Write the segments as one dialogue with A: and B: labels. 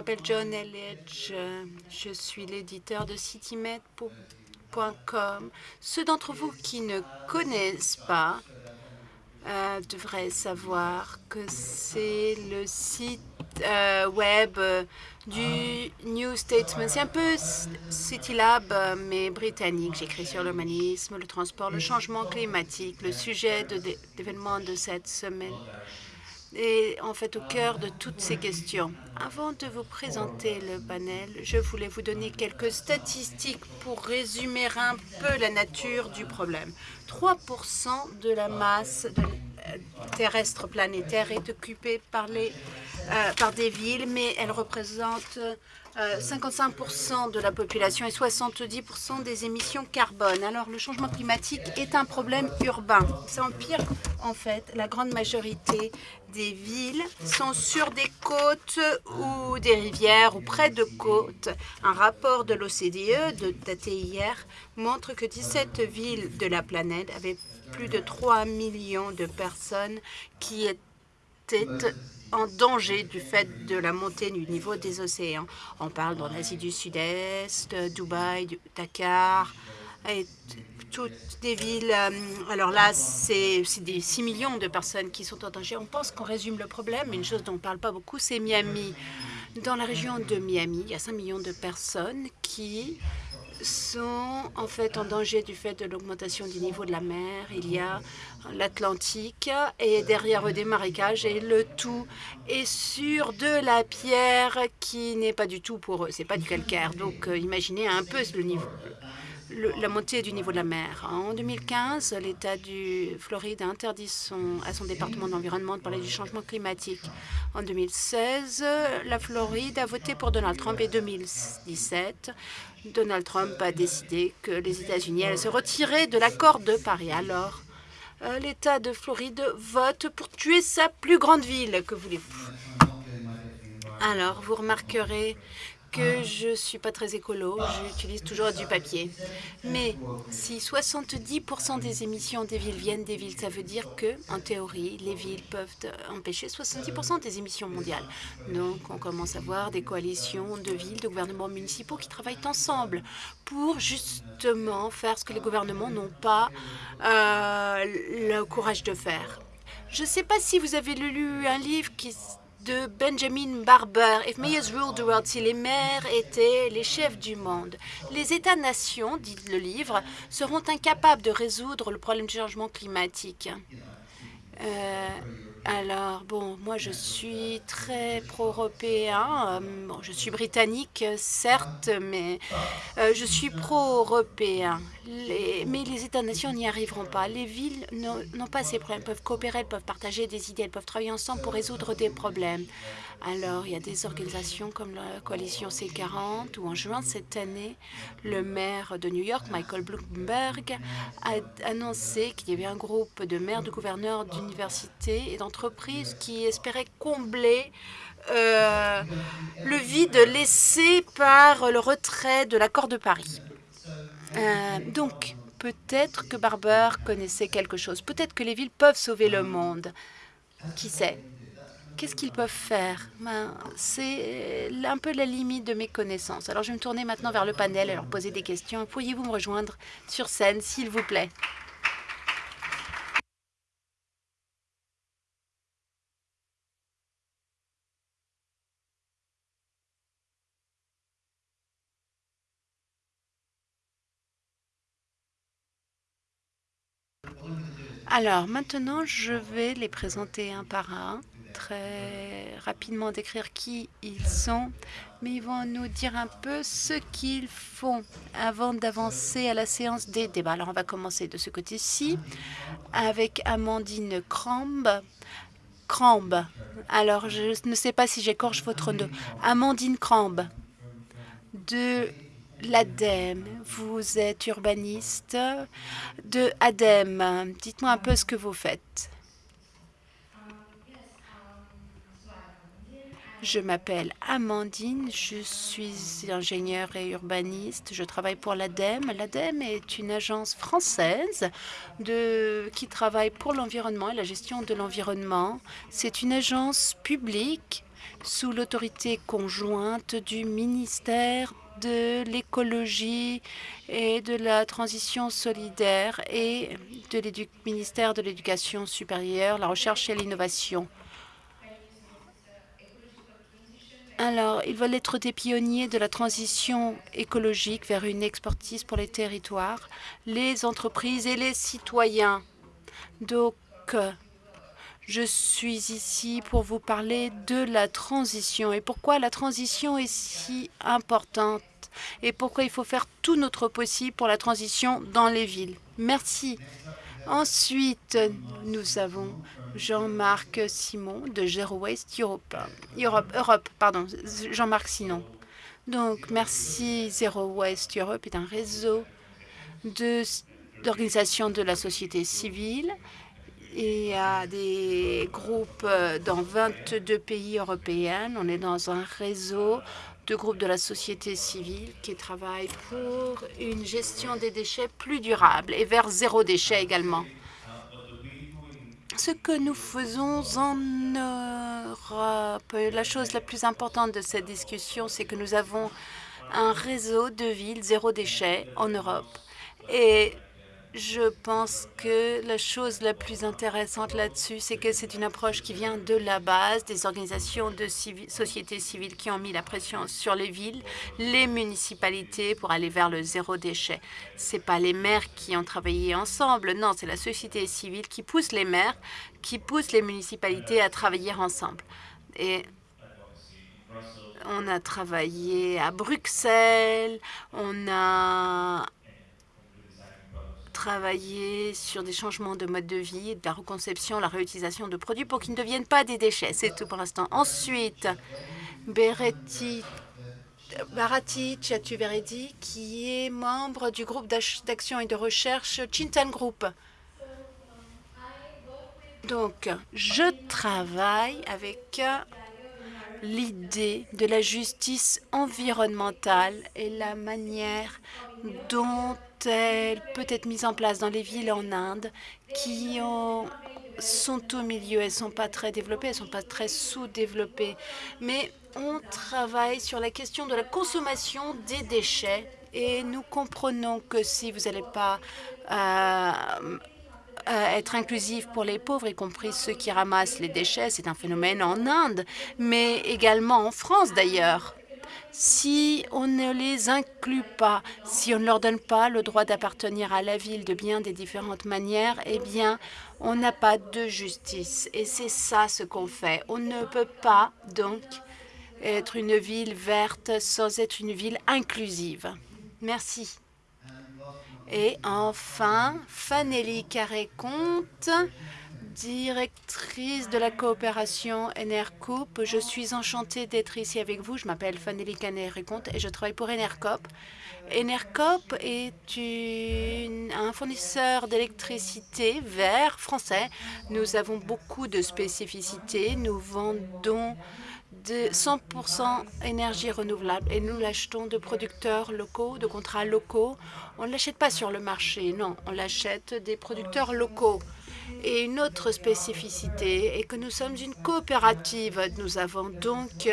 A: m'appelle John Elledge. Je suis l'éditeur de citymed.com. Ceux d'entre vous qui ne connaissent pas euh, devraient savoir que c'est le site euh, web euh, du New Statesman. C'est un peu CityLab, mais britannique. J'écris sur l'humanisme, le transport, le changement climatique, le sujet d'événements de cette semaine est en fait au cœur de toutes ces questions. Avant de vous présenter le panel, je voulais vous donner quelques statistiques pour résumer un peu la nature du problème. 3% de la masse terrestre planétaire est occupée par, les, euh, par des villes, mais elle représente 55% euh, de la population et 70% des émissions carbone. Alors, le changement climatique est un problème urbain. Ça empire, en fait, la grande majorité des villes sont sur des côtes ou des rivières ou près de côtes. Un rapport de l'OCDE, daté hier, montre que 17 villes de la planète avaient plus de 3 millions de personnes qui étaient en danger du fait de la montée du niveau des océans. On parle dans l'Asie du Sud-Est, Dubaï, Dakar, toutes des villes. Euh, alors là, c'est des 6 millions de personnes qui sont en danger. On pense qu'on résume le problème, une chose dont on ne parle pas beaucoup, c'est Miami. Dans la région de Miami, il y a 5 millions de personnes qui sont en fait en danger du fait de l'augmentation du niveau de la mer. Il y a l'Atlantique et derrière eux des marécages et le tout est sur de la pierre qui n'est pas du tout pour eux, c'est pas du calcaire. Donc euh, imaginez un peu le niveau, la montée du niveau de la mer. En 2015, l'État du Floride a interdit son, à son département d'environnement de parler du changement climatique. En 2016, la Floride a voté pour Donald Trump et 2017, Donald Trump a décidé que les États-Unis allaient se retirer de l'accord de Paris. Alors, euh, l'État de Floride vote pour tuer sa plus grande ville. Que voulez-vous? Alors, vous remarquerez que je ne suis pas très écolo, j'utilise toujours du papier. Mais si 70% des émissions des villes viennent des villes, ça veut dire que, en théorie, les villes peuvent empêcher 70% des émissions mondiales. Donc, on commence à voir des coalitions de villes, de gouvernements municipaux qui travaillent ensemble pour justement faire ce que les gouvernements n'ont pas euh, le courage de faire. Je ne sais pas si vous avez lu un livre qui de Benjamin Barber, If Mayors Ruled the World, si les maires étaient les chefs du monde. Les États-nations, dit le livre, seront incapables de résoudre le problème du changement climatique. Euh, alors, bon, moi, je suis très pro-européen. Euh, bon, je suis britannique, certes, mais euh, je suis pro-européen. mais les États-nations n'y arriveront pas. Les villes n'ont pas ces problèmes. Elles peuvent coopérer, elles peuvent partager des idées, elles peuvent travailler ensemble pour résoudre des problèmes. Alors, il y a des organisations comme la coalition C40, où en juin cette année, le maire de New York, Michael Bloomberg, a annoncé qu'il y avait un groupe de maires, de gouverneurs d'universités et d'entreprises qui espéraient combler euh, le vide laissé par le retrait de l'accord de Paris. Euh, donc, peut-être que Barber connaissait quelque chose. Peut-être que les villes peuvent sauver le monde. Qui sait? Qu'est-ce qu'ils peuvent faire? Ben, C'est un peu la limite de mes connaissances. Alors, je vais me tourner maintenant vers le panel et leur poser des questions. Pourriez-vous me rejoindre sur scène, s'il vous plaît? Alors, maintenant, je vais les présenter un par un très rapidement décrire qui ils sont, mais ils vont nous dire un peu ce qu'ils font avant d'avancer à la séance des débats. Alors, on va commencer de ce côté-ci avec Amandine Crambe. Crambe. Alors, je ne sais pas si j'écorche votre nom. Amandine Crambe de l'ADEME. Vous êtes urbaniste de ADEME. Dites-moi un peu ce que vous faites. Je m'appelle Amandine, je suis ingénieure et urbaniste. Je travaille pour l'ADEME. L'ADEME est une agence française qui travaille pour l'environnement et la gestion de l'environnement. C'est une agence publique sous l'autorité conjointe du ministère de l'écologie et de la transition solidaire et du ministère de l'Éducation supérieure, la recherche et l'innovation. Alors, ils veulent être des pionniers de la transition écologique vers une expertise pour les territoires, les entreprises et les citoyens. Donc, je suis ici pour vous parler de la transition et pourquoi la transition est si importante et pourquoi il faut faire tout notre possible pour la transition dans les villes. Merci. Ensuite, nous avons Jean-Marc Simon de Zero Waste Europe. Europe, Europe pardon, Jean-Marc Simon. Donc, merci. Zero Waste Europe est un réseau d'organisations de, de la société civile. Il y a des groupes dans 22 pays européens. On est dans un réseau de groupes de la société civile qui travaillent pour une gestion des déchets plus durable et vers zéro déchet également. Ce que nous faisons en Europe, la chose la plus importante de cette discussion, c'est que nous avons un réseau de villes zéro déchet en Europe. Et je pense que la chose la plus intéressante là-dessus, c'est que c'est une approche qui vient de la base, des organisations de société civile qui ont mis la pression sur les villes, les municipalités pour aller vers le zéro déchet. Ce n'est pas les maires qui ont travaillé ensemble, non, c'est la société civile qui pousse les maires, qui pousse les municipalités à travailler ensemble. Et on a travaillé à Bruxelles, on a travailler sur des changements de mode de vie, de la reconception, la réutilisation de produits pour qu'ils ne deviennent pas des déchets. C'est tout pour l'instant. Ensuite, Beretti, Barati Chatuveredi, qui est membre du groupe d'action et de recherche Chintan Group. Donc, je travaille avec l'idée de la justice environnementale et la manière dont elle peut être mise en place dans les villes en Inde qui sont au milieu. Elles ne sont pas très développées, elles ne sont pas très sous-développées. Mais on travaille sur la question de la consommation des déchets et nous comprenons que si vous n'allez pas euh, être inclusif pour les pauvres, y compris ceux qui ramassent les déchets, c'est un phénomène en Inde, mais également en France d'ailleurs si on ne les inclut pas, si on ne leur donne pas le droit d'appartenir à la ville de bien des différentes manières, eh bien, on n'a pas de justice. Et c'est ça ce qu'on fait. On ne peut pas, donc, être une ville verte sans être une ville inclusive. Merci. Et enfin, Fanelli Carré-Comte, directrice de la coopération Enercop. Je suis enchantée d'être ici avec vous. Je m'appelle Fanelli Canet-Comte et je travaille pour Enercop. Enercop est un fournisseur d'électricité vert français. Nous avons beaucoup de spécificités. Nous vendons de 100% énergie renouvelable et nous l'achetons de producteurs locaux, de contrats locaux. On ne l'achète pas sur le marché, non, on l'achète des producteurs locaux. Et une autre spécificité est que nous sommes une coopérative. Nous avons donc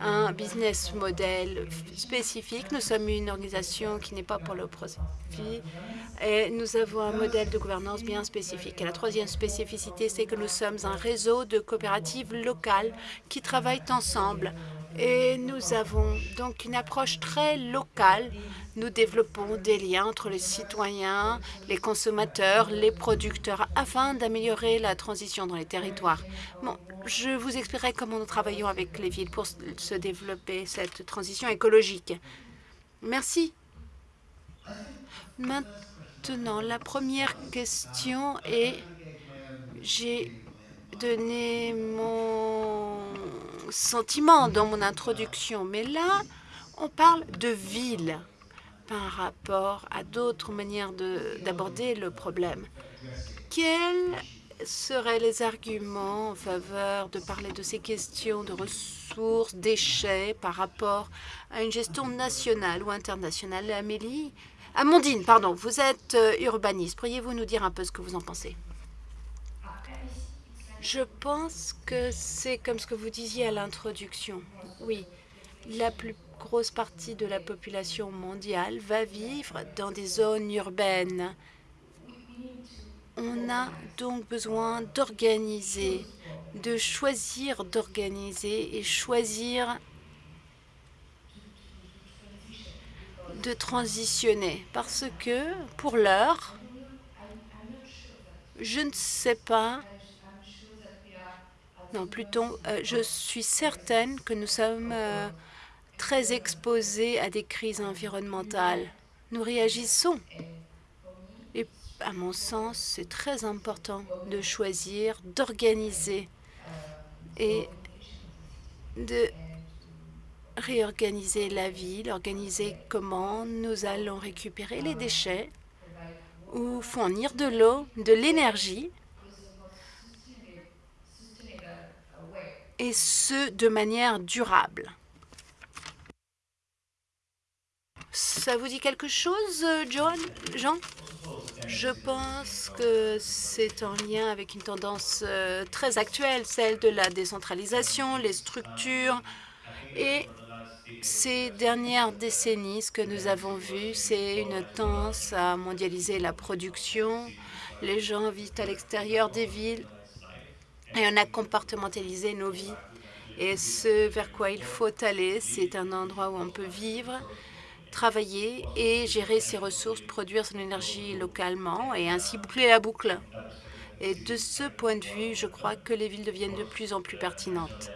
A: un business model spécifique. Nous sommes une organisation qui n'est pas pour le profit. Et nous avons un modèle de gouvernance bien spécifique. Et la troisième spécificité, c'est que nous sommes un réseau de coopératives locales qui travaillent ensemble. Et nous avons donc une approche très locale nous développons des liens entre les citoyens, les consommateurs, les producteurs, afin d'améliorer la transition dans les territoires. Je vous expliquerai comment nous travaillons avec les villes pour se développer cette transition écologique. Merci. Maintenant, la première question est, j'ai donné mon sentiment dans mon introduction, mais là, on parle de ville par rapport à d'autres manières d'aborder le problème. Quels seraient les arguments en faveur de parler de ces questions de ressources, déchets par rapport à une gestion nationale ou internationale? Amélie? Amandine, pardon, vous êtes euh, urbaniste. Pourriez-vous nous dire un peu ce que vous en pensez? Je pense que c'est comme ce que vous disiez à l'introduction. Oui, la plus grosse partie de la population mondiale va vivre dans des zones urbaines. On a donc besoin d'organiser, de choisir d'organiser et choisir de transitionner parce que pour l'heure, je ne sais pas, non plutôt, euh, je suis certaine que nous sommes euh, très exposés à des crises environnementales. Nous réagissons. Et à mon sens, c'est très important de choisir, d'organiser et de réorganiser la ville, organiser comment nous allons récupérer les déchets ou fournir de l'eau, de l'énergie, et ce, de manière durable. Ça vous dit quelque chose, John, Jean? Je pense que c'est en lien avec une tendance euh, très actuelle, celle de la décentralisation, les structures et ces dernières décennies, ce que nous avons vu, c'est une tendance à mondialiser la production. Les gens vivent à l'extérieur des villes et on a compartimentalisé nos vies. Et ce vers quoi il faut aller, c'est un endroit où on peut vivre, travailler et gérer ses ressources, produire son énergie localement et ainsi boucler la boucle. Et de ce point de vue, je crois que les villes deviennent de plus en plus pertinentes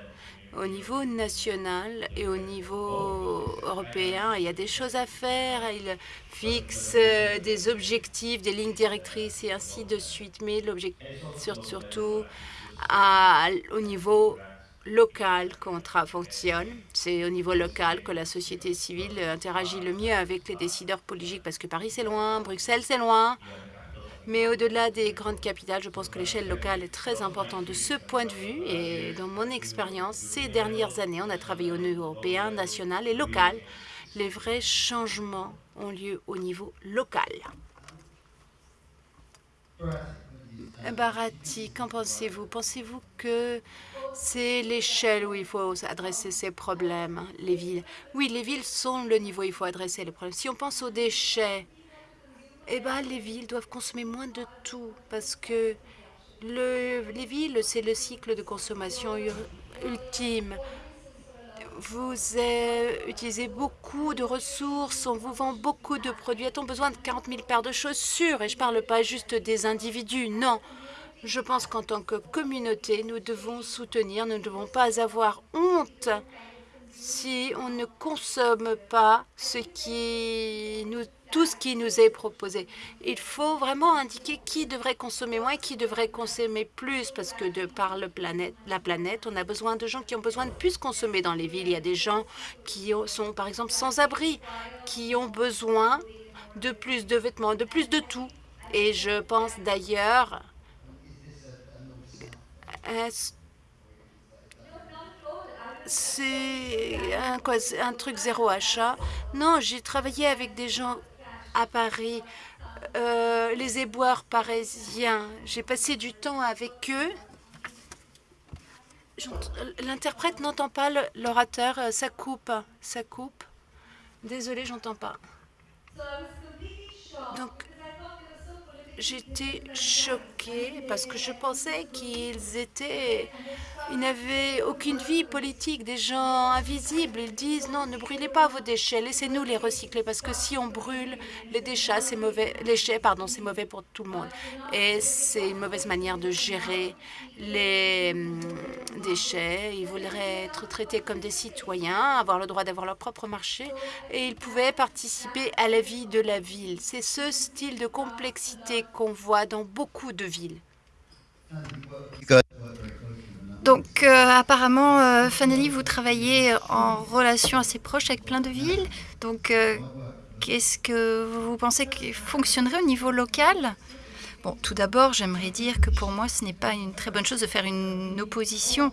A: au niveau national et au niveau européen, il y a des choses à faire. Il fixe euh, des objectifs, des lignes directrices et ainsi de suite. Mais l'objectif, surtout au niveau local qu'on fonctionne. C'est au niveau local que la société civile interagit le mieux avec les décideurs politiques parce que Paris, c'est loin, Bruxelles, c'est loin. Mais au-delà des grandes capitales, je pense que l'échelle locale est très importante de ce point de vue. Et dans mon expérience, ces dernières années, on a travaillé au niveau européen, national et local. Les vrais changements ont lieu au niveau local. Barati, qu'en pensez-vous? Pensez-vous que c'est l'échelle où il faut adresser ces problèmes, les villes? Oui, les villes sont le niveau où il faut adresser les problèmes. Si on pense aux déchets, eh ben, les villes doivent consommer moins de tout parce que le, les villes, c'est le cycle de consommation ultime. Vous utilisez beaucoup de ressources, on vous vend beaucoup de produits. A-t-on besoin de 40 000 paires de chaussures? Et je ne parle pas juste des individus, non. Je pense qu'en tant que communauté, nous devons soutenir, nous ne devons pas avoir honte si on ne consomme pas ce qui nous tout ce qui nous est proposé. Il faut vraiment indiquer qui devrait consommer moins et qui devrait consommer plus, parce que de par le planète, la planète, on a besoin de gens qui ont besoin de plus consommer dans les villes. Il y a des gens qui sont, par exemple, sans abri, qui ont besoin de plus de vêtements, de plus de tout. Et je pense d'ailleurs c'est un, un, truc zéro achat? Non, j'ai travaillé avec des gens à Paris, euh, les éboueurs parisiens. J'ai passé du temps avec eux. L'interprète n'entend pas l'orateur, euh, ça coupe, ça coupe. Désolée, j'entends pas. Donc, j'étais choquée parce que je pensais qu'ils étaient ils n'avaient aucune vie politique, des gens invisibles. Ils disent non, ne brûlez pas vos déchets, laissez-nous les recycler parce que si on brûle les déchets, c'est mauvais. Déchets, pardon, c'est mauvais pour tout le monde. Et c'est une mauvaise manière de gérer les hum, déchets. Ils voudraient être traités comme des citoyens, avoir le droit d'avoir leur propre marché et ils pouvaient participer à la vie de la ville. C'est ce style de complexité qu'on voit dans beaucoup de villes.
B: Donc, euh, apparemment, euh, Fanelli, vous travaillez en relation assez proche avec plein de villes. Donc, euh, qu'est-ce que vous pensez qui fonctionnerait au niveau local? Bon, tout d'abord, j'aimerais dire que pour moi, ce n'est pas une très bonne chose de faire une opposition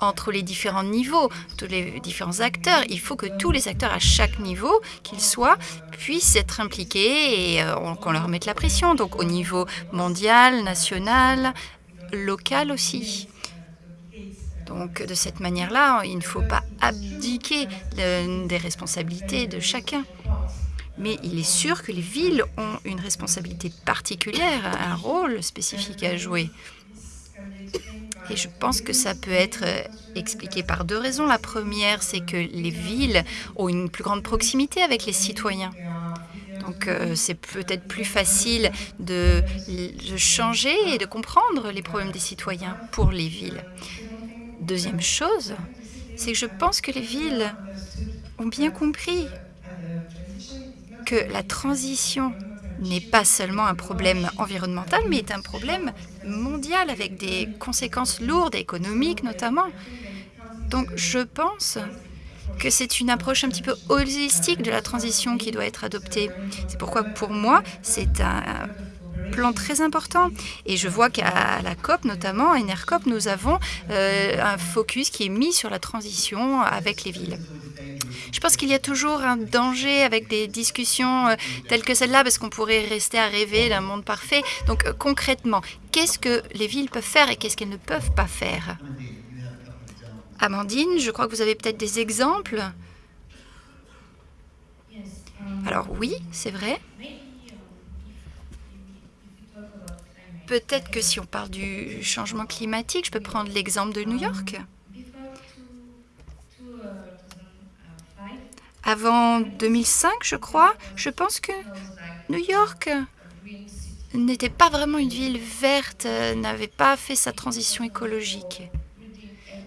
B: entre les différents niveaux, tous les différents acteurs. Il faut que tous les acteurs à chaque niveau qu'ils soient puissent être impliqués et qu'on leur mette la pression. Donc au niveau mondial, national, local aussi. Donc de cette manière-là, il ne faut pas abdiquer des responsabilités de chacun. Mais il est sûr que les villes ont une responsabilité particulière, un rôle spécifique à jouer. Et je pense que ça peut être euh, expliqué par deux raisons. La première, c'est que les villes ont une plus grande proximité avec les citoyens. Donc euh, c'est peut-être plus facile de, de, changer et de comprendre les problèmes des citoyens pour les villes. Deuxième chose, c'est que je pense que les villes ont bien compris que la transition n'est pas seulement un problème environnemental, mais est un problème mondial avec des conséquences lourdes, économiques notamment. Donc je pense que c'est une approche un petit peu holistique de la transition qui doit être adoptée. C'est pourquoi pour moi, c'est un plan très important. Et je vois qu'à la COP, notamment à NRCOP, nous avons euh, un focus qui est mis sur la transition avec les villes. Je pense qu'il y a toujours un danger avec des discussions euh, telles que celle-là, parce qu'on pourrait rester à rêver d'un monde parfait. Donc euh, concrètement, qu'est-ce que les villes peuvent faire et qu'est-ce qu'elles ne peuvent pas faire? Amandine, je crois que vous avez peut-être des exemples. Alors oui, c'est vrai. Peut-être que si on parle du changement climatique, je peux prendre l'exemple de New York. Avant 2005, je crois, je pense que New York n'était pas vraiment une ville verte, n'avait pas fait sa transition écologique.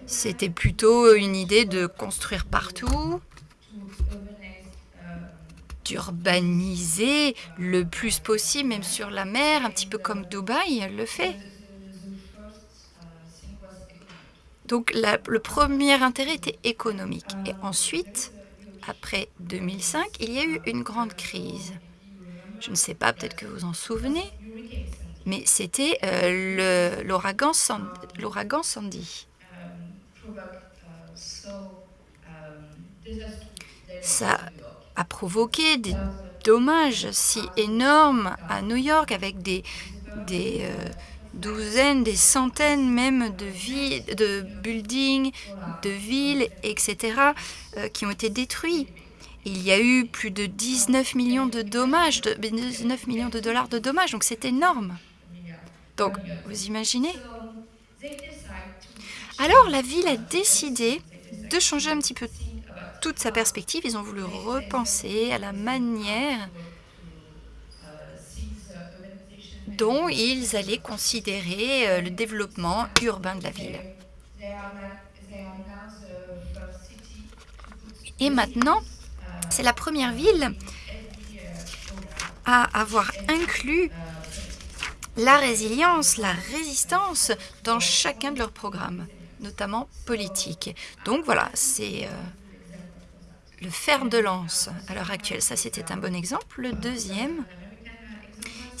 B: C'était plutôt une idée de construire partout, d'urbaniser le plus possible, même sur la mer, un petit peu comme Dubaï le fait. Donc le premier intérêt était économique. Et ensuite, après 2005, il y a eu une grande crise. Je ne sais pas, peut-être que vous en souvenez, mais c'était euh, l'ouragan Sandy. Ça a provoqué des dommages si énormes à New York avec des, euh, douzaines, des centaines même de, villes, de buildings, de villes, etc., euh, qui ont été détruits. Il y a eu plus de 19 millions de dommages, de, 19 millions de dollars de dommages, donc c'est énorme. Donc, vous imaginez Alors, la ville a décidé de changer un petit peu toute sa perspective. Ils ont voulu repenser à la manière dont ils allaient considérer euh, le développement urbain de la ville. Et maintenant, c'est la première ville à avoir inclus la résilience, la résistance dans chacun de leurs programmes, notamment politiques. Donc voilà, c'est euh, le fer de lance à l'heure actuelle. Ça, c'était un bon exemple. Le deuxième,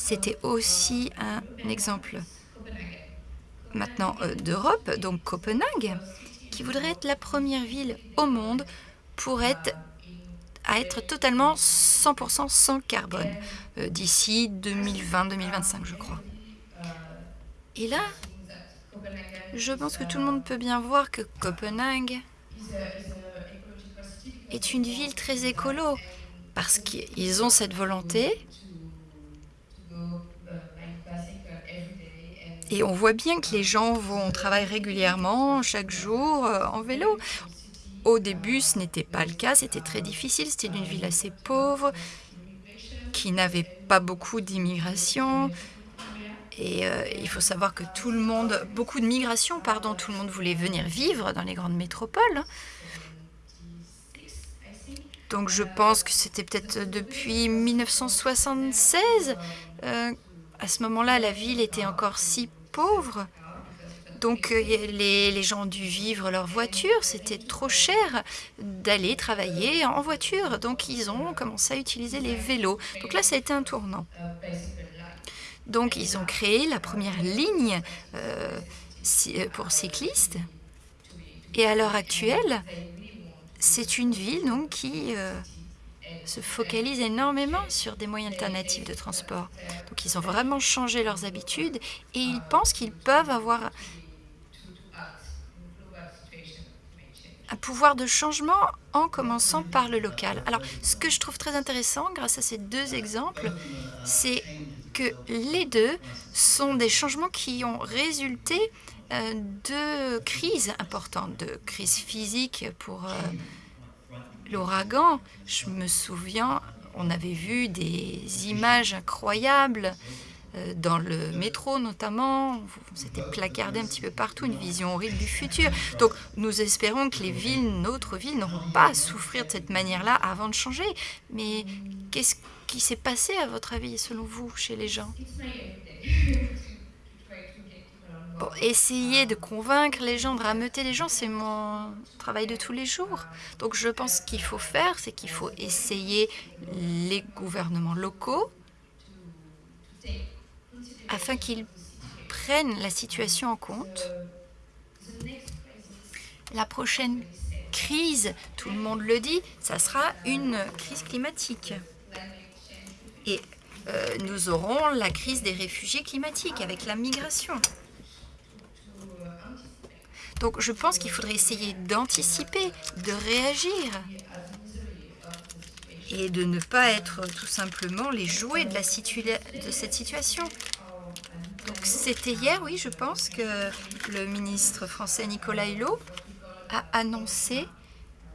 B: c'était aussi un exemple maintenant euh, d'Europe, donc Copenhague, qui voudrait être la première ville au monde pour être à être totalement 100% sans carbone euh, d'ici 2020-2025, je crois. Et là, je pense que tout le monde peut bien voir que Copenhague est une ville très écolo, parce qu'ils ont cette volonté Et on voit bien que les gens vont au travail régulièrement, chaque jour, euh, en vélo. Au début, ce n'était pas le cas, c'était très difficile. C'était une ville assez pauvre, qui n'avait pas beaucoup d'immigration. Et euh, il faut savoir que tout le monde, beaucoup de migration, pardon, tout le monde voulait venir vivre dans les grandes métropoles. Donc je pense que c'était peut-être depuis 1976. Euh, à ce moment-là, la ville était encore si pauvres. Donc euh, les, gens ont dû vivre leur voiture, c'était trop cher d'aller travailler en voiture. Donc ils ont commencé à utiliser les vélos. Donc là, ça a été un tournant. Donc ils ont créé la première ligne euh, euh, pour cyclistes. Et à l'heure actuelle, c'est une ville donc, qui se focalisent énormément sur des moyens alternatifs de transport. Donc ils ont vraiment changé leurs habitudes et ils pensent qu'ils peuvent avoir un pouvoir de changement en commençant par le local. Alors, ce que je trouve très intéressant grâce à ces deux exemples, c'est que les deux sont des changements qui ont résulté euh, de crises importantes, de crises physiques pour euh, l'ouragan. Je me souviens, on avait vu des images incroyables euh, dans le métro notamment, c'était placardé un petit peu partout, une vision horrible du futur. Donc nous espérons que les villes, notre ville, n'auront pas à souffrir de cette manière-là avant de changer. Mais qu'est-ce qui s'est passé à votre avis, selon vous, chez les gens? Essayer de convaincre les gens, de rameuter les gens, c'est mon travail de tous les jours. Donc je pense qu'il faut faire, c'est qu'il faut essayer les gouvernements locaux afin qu'ils prennent la situation en compte. La prochaine crise, tout le monde le dit, ça sera une crise climatique. Et euh, nous aurons la crise des réfugiés climatiques avec la migration. Donc je pense qu'il faudrait essayer d'anticiper, de réagir et de ne pas être tout simplement les jouets de, la cette situation. C'était hier, oui, je pense, que le ministre français Nicolas Hulot a annoncé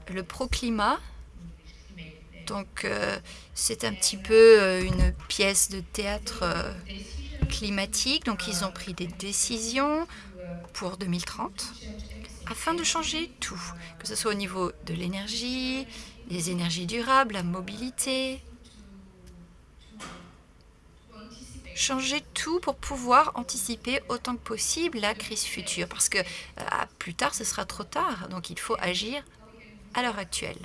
B: le pro-climat. Donc, euh, c'est un petit peu euh, une pièce de théâtre euh, climatique. Donc, ils ont pris des décisions pour 2030 afin de changer tout, que ce soit au niveau de l'énergie, des énergies durables, la mobilité, changer tout pour pouvoir anticiper autant que possible la crise future. Parce que euh, plus tard, ce sera trop tard. Donc il faut agir à l'heure actuelle,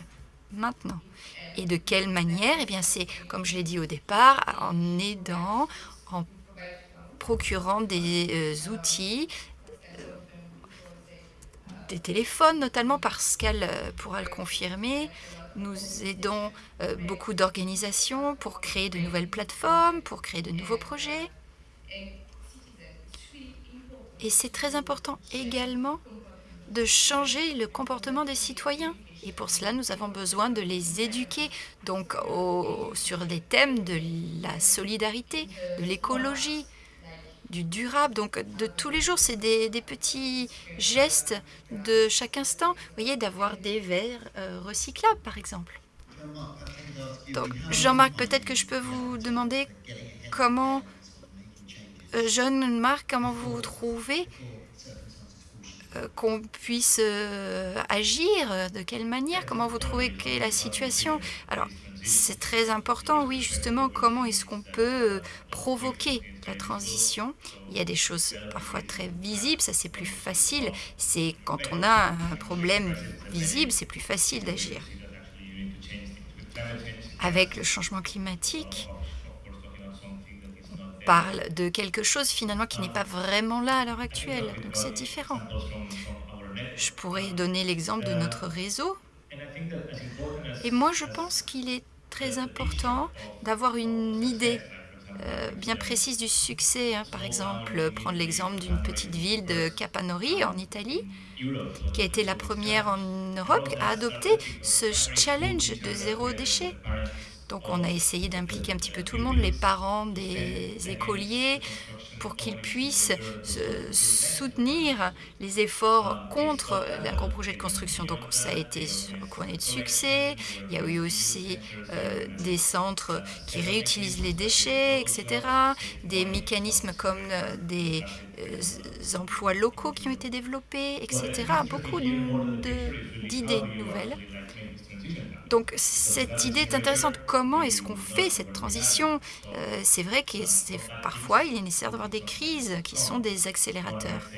B: maintenant. Et de quelle manière? Eh bien, c'est, comme je l'ai dit au départ, en aidant, en procurant des euh, outils, des téléphones notamment, parce qu'elle pourra le confirmer, nous aidons euh, beaucoup d'organisations pour créer de nouvelles plateformes, pour créer de nouveaux projets. Et c'est très important également de changer le comportement des citoyens. Et pour cela, nous avons besoin de les éduquer donc sur des thèmes de la solidarité, de l'écologie, du durable, donc de tous les jours. C'est des, petits gestes de chaque instant. Vous voyez, d'avoir des verres euh, recyclables, par exemple. Donc, Jean-Marc, peut-être que je peux vous demander comment, euh, jeune Marc, comment vous trouvez euh, qu'on puisse agir, de quelle manière, comment vous trouvez que la situation? Alors, c'est très important, oui, justement, comment est-ce qu'on peut euh, provoquer la transition. Il y a des choses parfois très visibles, ça c'est plus facile. C'est quand on a un problème visible, c'est plus facile d'agir. Avec le changement climatique, on parle de quelque chose finalement qui n'est pas vraiment là à l'heure actuelle, donc c'est différent. Je pourrais donner l'exemple de notre réseau. Et moi, je pense qu'il est très important d'avoir une idée euh, bien précise du succès. Hein. Par exemple, prendre l'exemple d'une petite ville de Capanori en Italie, qui a été la première en Europe à adopter ce challenge de zéro déchet. Donc on a essayé d'impliquer un petit peu tout le monde, les parents des écoliers, pour qu'ils puissent soutenir les efforts contre un gros projet de construction. Donc ça a été couronné de succès. Il y a eu aussi euh, des centres qui réutilisent les déchets, etc. Des mécanismes comme euh, des euh, emplois locaux qui ont été développés, etc. Beaucoup d'idées nouvelles. Donc cette idée est intéressante. Comment est-ce qu'on fait cette transition? Euh, C'est vrai que parfois il est nécessaire d'avoir des crises qui sont des accélérateurs.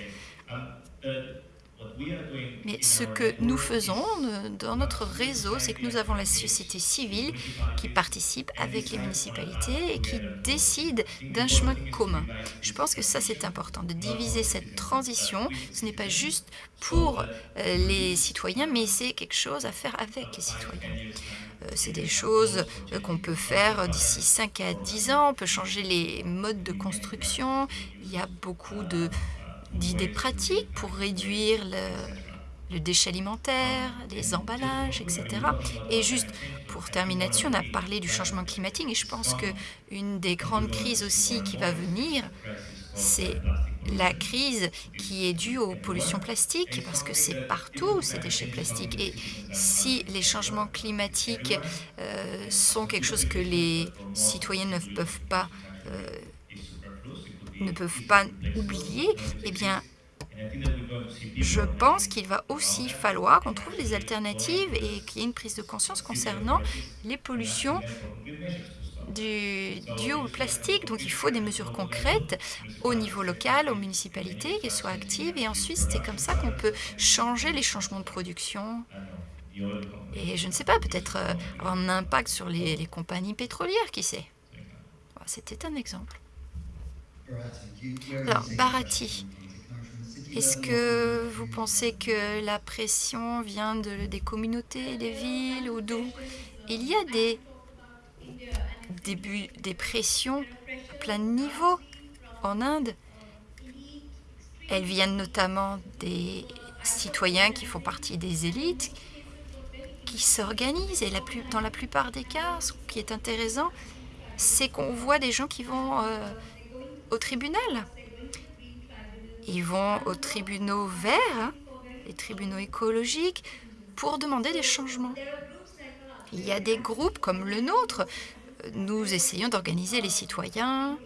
B: Mais ce que nous faisons euh, dans notre réseau, c'est que nous avons la société civile qui participe avec les municipalités et qui décide d'un chemin commun. Je pense que ça, c'est important, de diviser cette transition. Ce n'est pas juste pour euh, les citoyens, mais c'est quelque chose à faire avec les citoyens. Euh, c'est des choses qu'on peut faire d'ici 5 à 10 ans. On peut changer les modes de construction. Il y a beaucoup d'idées pratiques pour réduire le, le, déchet alimentaire, les emballages, etc. Et juste pour terminer là-dessus, on a parlé du changement climatique et je pense qu'une des grandes crises aussi qui va venir, c'est la crise qui est due aux pollutions plastiques, parce que c'est partout ces déchets plastiques. Et si les changements climatiques euh, sont quelque chose que les citoyens ne peuvent pas, euh, ne peuvent pas oublier, eh bien, je pense qu'il va aussi falloir qu'on trouve des alternatives et qu'il y ait une prise de conscience concernant les pollutions du, au plastique. Donc il faut des mesures concrètes au niveau local, aux municipalités, qui soient actives. Et ensuite, c'est comme ça qu'on peut changer les changements de production. Et je ne sais pas, peut-être euh, avoir un impact sur les, les compagnies pétrolières, qui sait. C'était un exemple. Alors, Barati, est-ce que vous pensez que la pression vient de, des communautés, des villes ou d'où Il y a des des pressions à plein de niveaux en Inde. Elles viennent notamment des citoyens qui font partie des élites, qui s'organisent. Et dans la plupart des cas, ce qui est intéressant, c'est qu'on voit des gens qui vont euh, au tribunal. Ils vont aux tribunaux verts, hein, les tribunaux écologiques, pour demander des changements. Il y a des groupes comme le nôtre nous essayons d'organiser les citoyens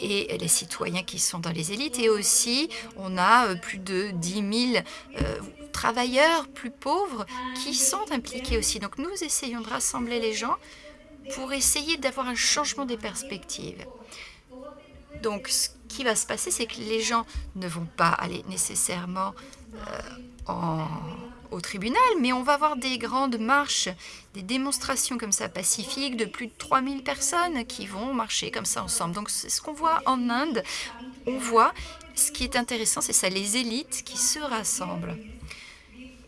B: et les citoyens qui sont dans les élites. Et aussi, on a euh, plus de 10 000 euh, travailleurs plus pauvres qui sont impliqués aussi. Donc nous essayons de rassembler les gens pour essayer d'avoir un changement des perspectives. Donc ce qui va se passer, c'est que les gens ne vont pas aller nécessairement euh, au tribunal, mais on va avoir des grandes marches, des démonstrations comme ça pacifiques de plus de 3000 personnes qui vont marcher comme ça ensemble. Donc c'est ce qu'on voit en Inde. On voit, ce qui est intéressant, c'est ça, les élites qui se rassemblent.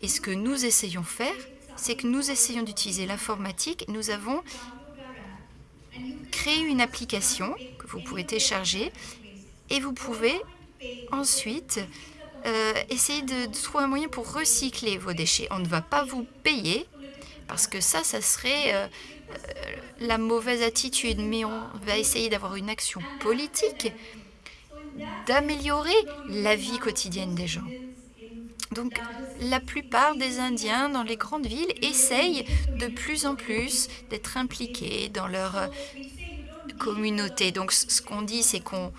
B: Et ce que nous essayons faire, c'est que nous essayons d'utiliser l'informatique. Nous avons créé une application vous pouvez télécharger et vous pouvez ensuite euh, essayez de, trouver un moyen pour recycler vos déchets. On ne va pas vous payer, parce que ça, ça serait euh, euh, la mauvaise attitude, mais on va essayer d'avoir une action politique, d'améliorer la vie quotidienne des gens. Donc, la plupart des Indiens dans les grandes villes essayent de plus en plus d'être impliqués dans leur communauté. Donc, ce qu'on dit, c'est qu'on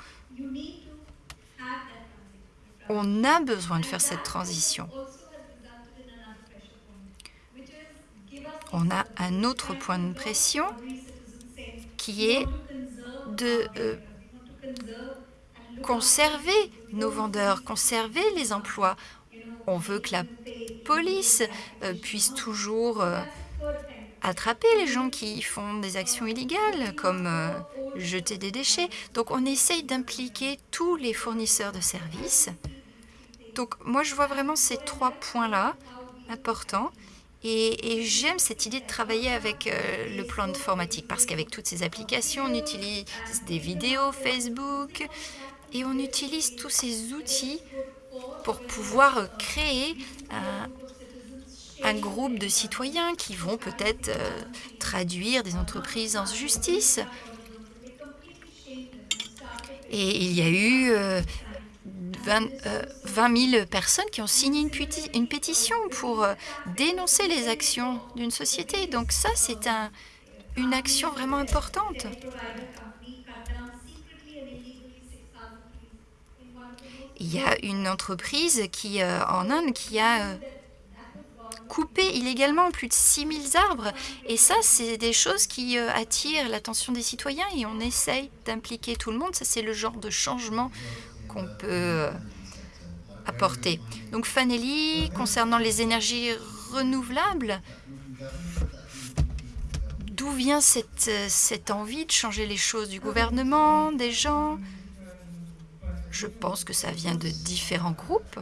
B: on a besoin de faire cette transition. On a un autre point de pression qui est de euh, conserver nos vendeurs, conserver les emplois. On veut que la police euh, puisse toujours euh, attraper les gens qui font des actions illégales, comme jeter des déchets. Donc on essaye d'impliquer tous les fournisseurs de services donc moi, je vois vraiment ces trois points-là importants. Et, j'aime cette idée de travailler avec euh, le plan informatique parce qu'avec toutes ces applications, on utilise des vidéos Facebook et on utilise tous ces outils pour pouvoir créer un, groupe de citoyens qui vont peut-être euh, traduire des entreprises en justice. Et il y a eu euh, 20, 000 euh, personnes qui ont signé une, pétition pour euh, dénoncer les actions d'une société. Donc ça, c'est un, une action vraiment importante. Il y a une entreprise qui, euh, en Inde qui a coupé illégalement plus de 6000 arbres. Et ça, c'est des choses qui attirent l'attention des citoyens et on essaye d'impliquer tout le monde. Ça, c'est le genre de changement qu'on peut apporter. Donc Fanelli, concernant les énergies renouvelables, d'où vient cette, cette envie de changer les choses du gouvernement, des gens? Je pense que ça vient de différents groupes.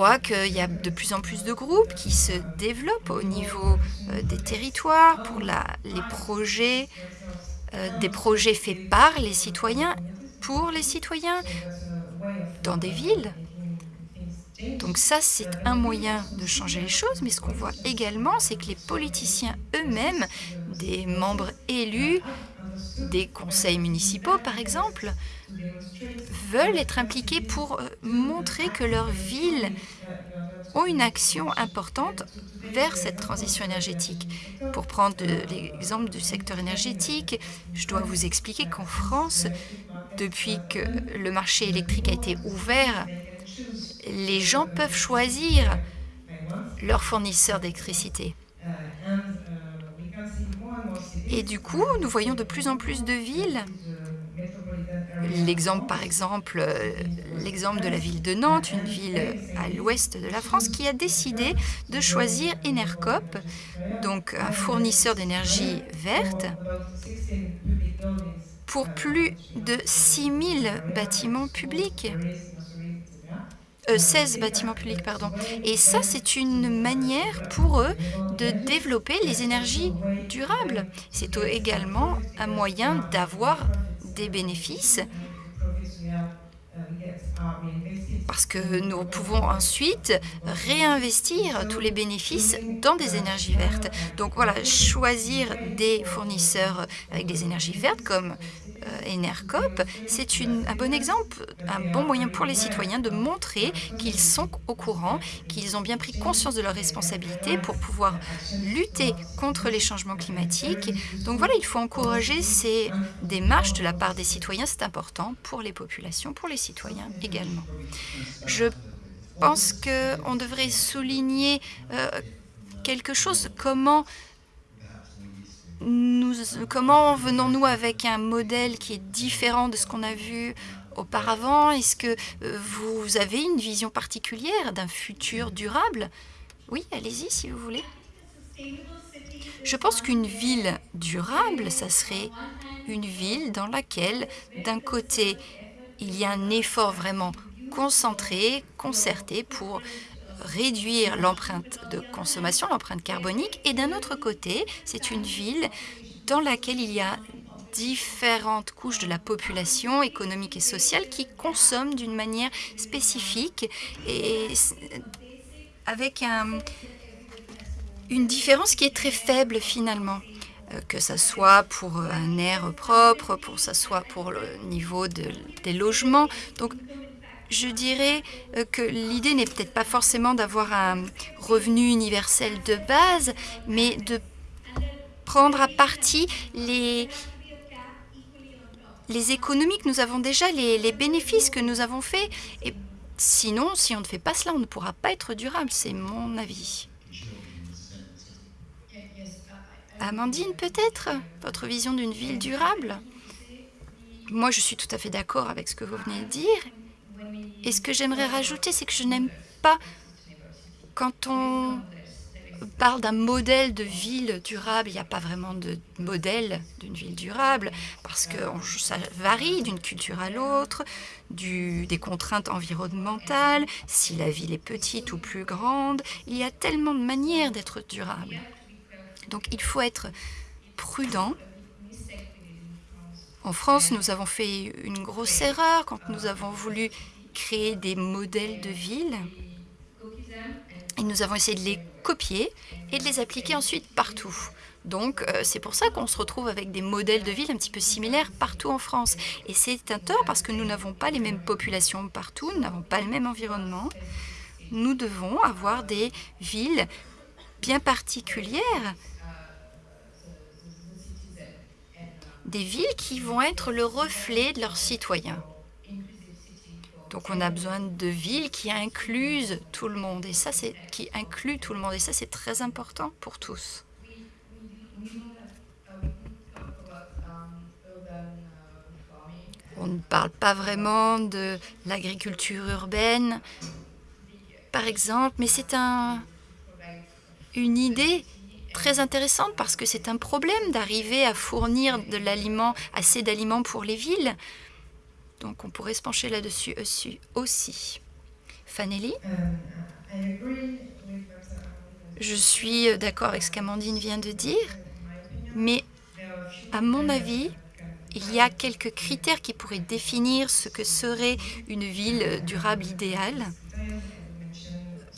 B: Voit qu'il y a de plus en plus de groupes qui se développent au niveau euh, des territoires pour les projets, euh, des projets faits par les citoyens, pour les citoyens, dans des villes. Donc ça, c'est un moyen de changer les choses, mais ce qu'on voit également, c'est que les politiciens eux-mêmes, des membres élus, des conseils municipaux par exemple, veulent être impliqués pour euh, montrer que leurs villes ont une action importante vers cette transition énergétique. Pour prendre l'exemple du secteur énergétique, je dois vous expliquer qu'en France, depuis que le marché électrique a été ouvert, les gens peuvent choisir leur fournisseur d'électricité. Et du coup, nous voyons de plus en plus de villes. L'exemple, par exemple, euh, l'exemple de la ville de Nantes, une ville à l'ouest de la France, qui a décidé de choisir Enercop, donc un fournisseur d'énergie verte, pour plus de 6000 bâtiments publics. 16 euh, bâtiments publics, pardon. Et ça, c'est une manière pour eux de développer les énergies durables. C'est également un moyen d'avoir des bénéfices parce que nous pouvons ensuite réinvestir tous les bénéfices dans des énergies vertes. Donc voilà, choisir des fournisseurs avec des énergies vertes comme euh, Enercop, c'est un bon exemple, un bon moyen pour les citoyens de montrer qu'ils sont au courant, qu'ils ont bien pris conscience de leurs responsabilités pour pouvoir lutter contre les changements climatiques. Donc voilà, il faut encourager ces démarches de la part des citoyens, c'est important pour les populations, pour les citoyens également. Je pense qu'on devrait souligner euh, quelque chose, comment nous, comment venons-nous avec un modèle qui est différent de ce qu'on a vu auparavant? Est-ce que euh, vous avez une vision particulière d'un futur durable? Oui, allez-y si vous voulez. Je pense qu'une ville durable, ça serait une ville dans laquelle, d'un côté, il y a un effort vraiment concentré, concerté pour réduire l'empreinte de consommation, l'empreinte carbonique, et d'un autre côté, c'est une ville dans laquelle il y a différentes couches de la population économique et sociale qui consomment d'une manière spécifique et avec une différence qui est très faible finalement que ce soit pour un air propre, pour ça soit pour le niveau des logements. Donc je dirais euh, que l'idée n'est peut-être pas forcément d'avoir un revenu universel de base, mais de prendre à partie les, les économies que nous avons déjà, les, les bénéfices que nous avons faits. Et sinon, si on ne fait pas cela, on ne pourra pas être durable, c'est mon avis. Amandine, peut-être? Votre vision d'une ville durable? Moi, je suis tout à fait d'accord avec ce que vous venez de dire. Et ce que j'aimerais rajouter, c'est que je n'aime pas quand on parle d'un modèle de ville durable, il n'y a pas vraiment de modèle d'une ville durable, parce que ça varie d'une culture à l'autre, des contraintes environnementales, si la ville est petite ou plus grande, il y a tellement de manières d'être durable. Donc il faut être prudent. En France, nous avons fait une grosse erreur quand nous avons voulu créer des modèles de villes. Et nous avons essayé de les copier et de les appliquer ensuite partout. Donc, euh, c'est pour ça qu'on se retrouve avec des modèles de villes un petit peu similaires partout en France. Et c'est un tort parce que nous n'avons pas les mêmes populations partout, nous n'avons pas le même environnement. Nous devons avoir des villes bien particulières, des villes qui vont être le reflet de leurs citoyens. Donc on a besoin de villes qui inclusent tout le monde et ça c'est qui inclut tout le monde et ça c'est très important pour tous. On ne parle pas vraiment de l'agriculture urbaine, par exemple, mais c'est un, une idée très intéressante parce que c'est un problème d'arriver à fournir de l'aliment, assez d'aliments pour les villes. Donc on pourrait se pencher là-dessus aussi. Fanelli? Je suis d'accord avec ce qu'Amandine vient de dire, mais à mon avis, il y a quelques critères qui pourraient définir ce que serait une ville durable idéale.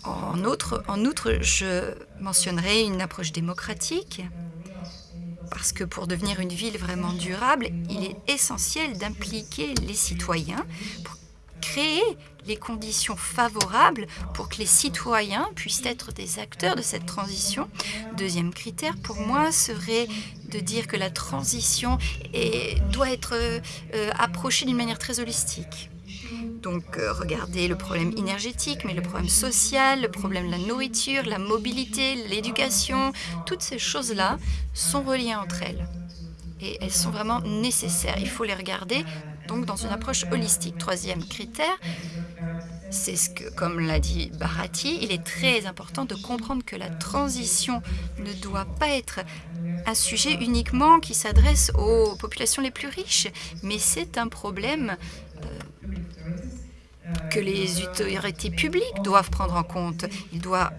B: En outre, je mentionnerai une approche démocratique, parce que pour devenir une ville vraiment durable, il est essentiel d'impliquer les citoyens pour créer les conditions favorables pour que les citoyens puissent être des acteurs de cette transition. Deuxième critère, pour moi, serait de dire que la transition doit être euh, approchée d'une manière très holistique. Donc, euh, regardez le problème énergétique, mais le problème social, le problème de la nourriture, la mobilité, l'éducation, toutes ces choses-là sont reliées entre elles. Et elles sont vraiment nécessaires. Il faut les regarder donc dans une approche holistique. Troisième critère, c'est ce que, comme l'a dit Barati, il est très important de comprendre que la transition ne doit pas être un sujet uniquement qui s'adresse aux populations les plus riches, mais c'est un problème euh, que les autorités publiques doivent prendre en compte. Il doit,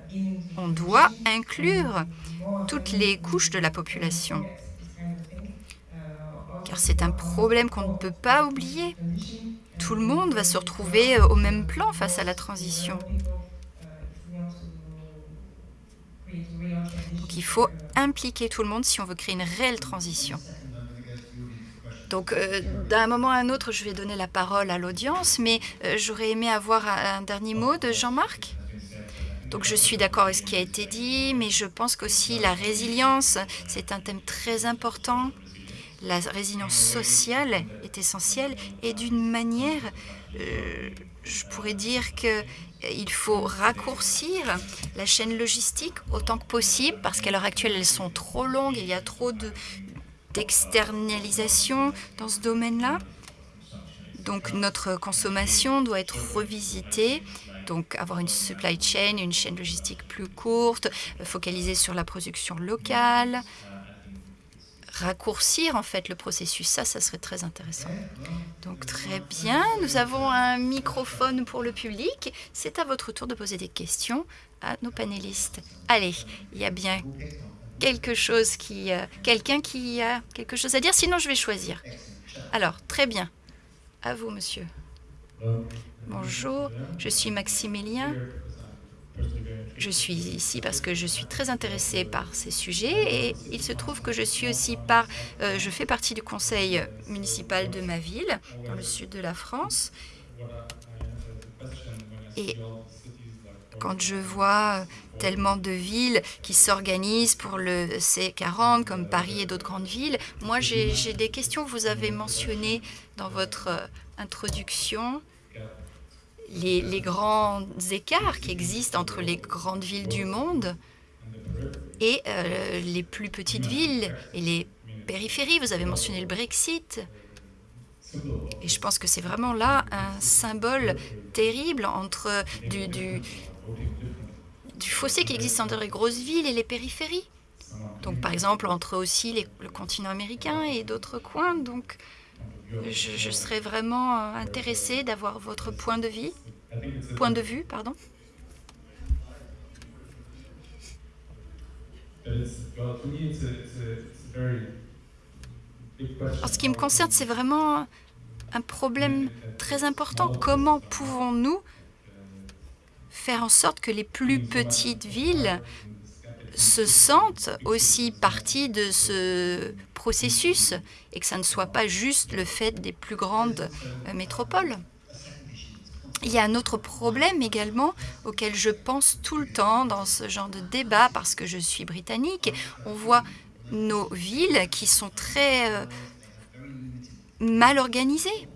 B: on doit inclure toutes les couches de la population car c'est un problème qu'on ne peut pas oublier. Tout le monde va se retrouver euh, au même plan face à la transition. Donc il faut impliquer tout le monde si on veut créer une réelle transition. Donc, euh, d'un moment à un autre, je vais donner la parole à l'audience, mais euh, j'aurais aimé avoir un, dernier mot de Jean-Marc. Donc, je suis d'accord avec ce qui a été dit, mais je pense qu'aussi la résilience, c'est un thème très important la résilience sociale est essentielle et d'une manière, euh, je pourrais dire qu'il faut raccourcir la chaîne logistique autant que possible parce qu'à l'heure actuelle, elles sont trop longues, il y a trop d'externalisation dans ce domaine-là. Donc notre consommation doit être revisitée, donc avoir une supply chain, une chaîne logistique plus courte, focaliser sur la production locale, raccourcir en fait le processus. Ça, ça serait très intéressant. Donc très bien, nous avons un microphone pour le public. C'est à votre tour de poser des questions à nos panélistes. Allez, il y a bien quelque chose qui, euh, quelqu'un qui a quelque chose à dire. Sinon, je vais choisir. Alors, très bien. À vous, monsieur. Bonjour, je suis Maximilien. Je suis ici parce que je suis très intéressée par ces sujets et il se trouve que je suis aussi par, euh, je fais partie du conseil municipal de ma ville, dans le sud de la France. Et quand je vois tellement de villes qui s'organisent pour le C40, comme Paris et d'autres grandes villes, moi j'ai des questions que vous avez mentionnées dans votre euh, introduction les, grands écarts qui existent entre les grandes villes du monde et euh, les plus petites villes et les périphéries. Vous avez mentionné le Brexit. Et je pense que c'est vraiment là un symbole terrible entre du, du, fossé qui existe entre les grosses villes et les périphéries. Donc, par exemple, entre aussi le continent américain et d'autres coins. Donc, je, serais vraiment euh, intéressée d'avoir votre point de vue. Point de vue, pardon. En ce qui me concerne, c'est vraiment un problème très important. Comment pouvons-nous faire en sorte que les plus petites villes se sentent aussi partie de ce processus et que ça ne soit pas juste le fait des plus grandes euh, métropoles. Il y a un autre problème également auquel je pense tout le temps dans ce genre de débat parce que je suis britannique. On voit nos villes qui sont très euh, mal organisées.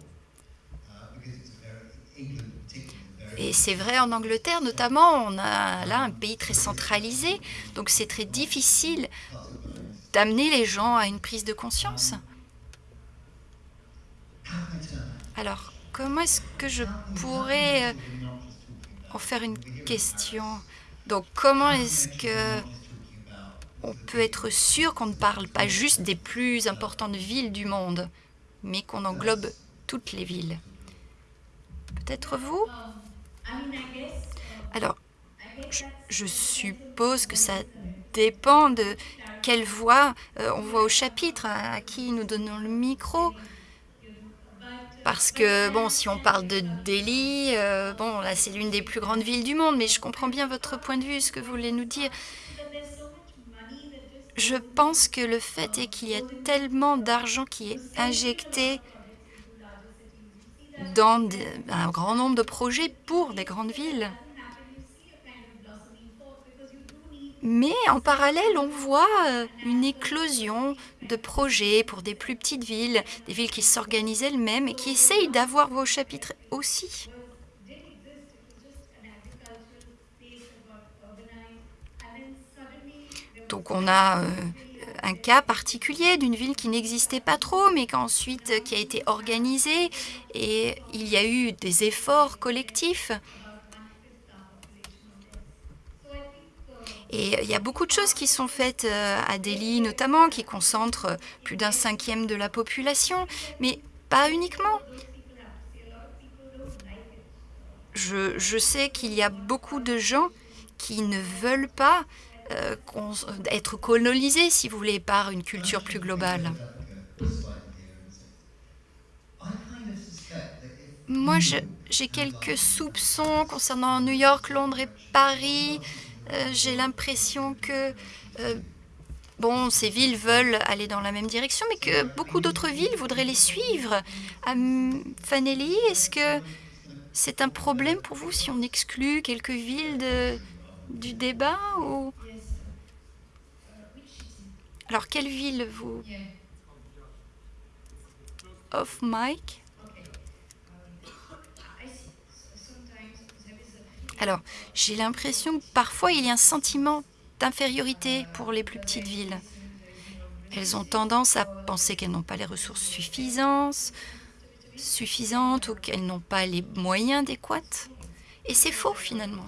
B: Et c'est vrai en Angleterre notamment, on a là un pays très centralisé, donc c'est très difficile d'amener les gens à une prise de conscience. Alors, comment est-ce que je pourrais, heu, en faire une question? Donc comment est-ce qu'on peut être sûr qu'on ne parle pas juste des plus importantes villes du monde, mais qu'on englobe toutes les villes? Peut-être vous? Alors, je suppose que ça dépend de quelle voix, heu, on voit au chapitre, à à qui nous donnons le micro. Parce que bon, si on parle de Delhi, heu, bon, là, c'est l'une des plus grandes villes du monde, mais je comprends bien votre point de vue, ce que vous voulez nous dire. Je pense que le fait est qu'il y a tellement d'argent qui est injecté dans un grand nombre de projets pour des grandes villes. Mais en parallèle, on voit, heu, une éclosion de projets pour des plus petites villes, des villes qui s'organisent elles-mêmes et qui essayent d'avoir voix au chapitre aussi. Donc on a, heu, un cas particulier d'une ville qui n'existait pas trop, mais qu'ensuite qui a été organisée et il y a eu des efforts collectifs. Et il y a beaucoup de choses qui sont faites, heu, à Delhi notamment, qui concentrent plus d'1/5 de la population, mais pas uniquement. Je je sais qu'il y a beaucoup de gens qui ne veulent pas, qu'on s être colonisés, si vous voulez, par une culture plus globale. Moi, j'ai quelques soupçons concernant New York, Londres et Paris. Heu, j'ai l'impression que, heu, bon, ces villes veulent aller dans la même direction, mais que beaucoup d'autres villes voudraient les suivre. Fanelli, est-ce que c'est un problème pour vous si on exclut quelques villes du débat ou Alors quelle ville vous Off mic. Alors, j'ai l'impression que parfois il y a un sentiment d'infériorité pour les plus petites villes. Elles ont tendance à penser qu'elles n'ont pas les ressources suffisances suffisantes ou qu'elles n'ont pas les moyens adéquats et c'est faux finalement.